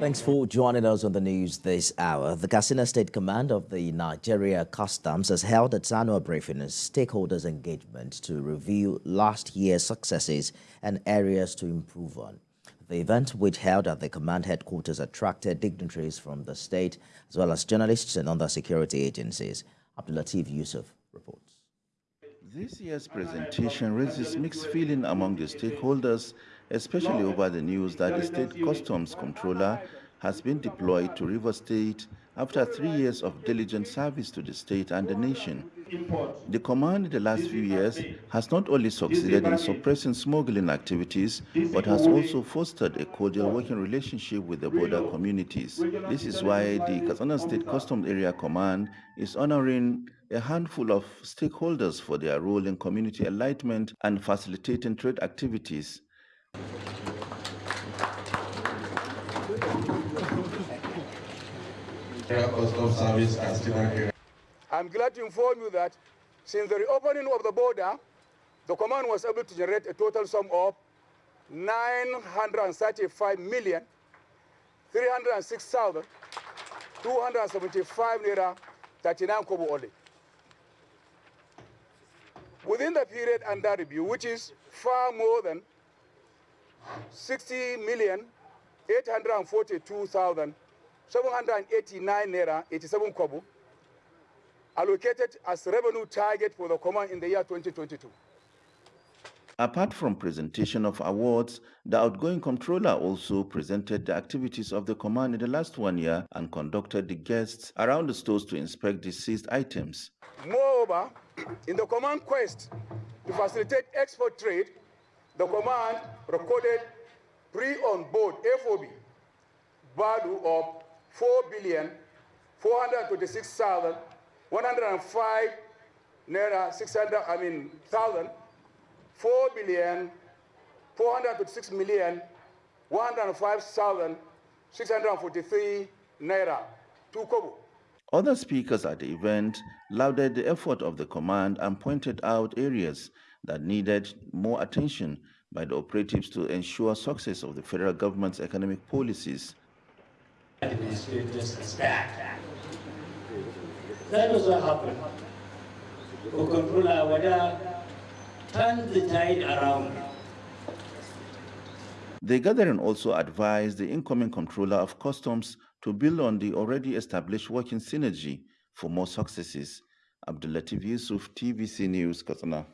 Thanks for joining us on the news this hour. The Katsina State Command of the Nigeria Customs has held its annual briefing and stakeholders engagement to review last year's successes and areas to improve on. The event, which held at the command headquarters, attracted dignitaries from the state as well as journalists and other security agencies. Abdulatif Yusuf reports. This year's presentation raises mixed feeling among the stakeholders, especially over the news that the state customs controller has been deployed to Rivers State after three years of diligent service to the state and the nation. The command in the last few years has not only succeeded in suppressing smuggling activities, but has also fostered a cordial working relationship with the border communities. This is why the Katsina State Customs Area Command is honoring a handful of stakeholders for their role in community enlightenment and facilitating trade activities. I'm glad to inform you that since the reopening of the border, the command was able to generate a total sum of 935 million 306,275 naira 39 kobo only. Within the period under review, which is far more than 60 million 842,789 naira 87 kobo allocated as revenue target for the command in the year 2022. Apart from presentation of awards, the outgoing controller also presented the activities of the command in the last one year and conducted the guests around the stores to inspect the seized items. Moreover, in the command quest to facilitate export trade, the command recorded free-on board FOB value of 4 billion 426,105 naira 600 I mean thousand 4 billion 426 million 105,643 naira 2 kobo. Other speakers at the event lauded the effort of the command and pointed out areas that needed more attention by the operatives to ensure success of the federal government's economic policies. That was what happened. The controller Wada turned the tide around. The gathering also advised the incoming controller of customs to build on the already established working synergy for more successes. Abdulatif Yusuf, TVC News, Katsina.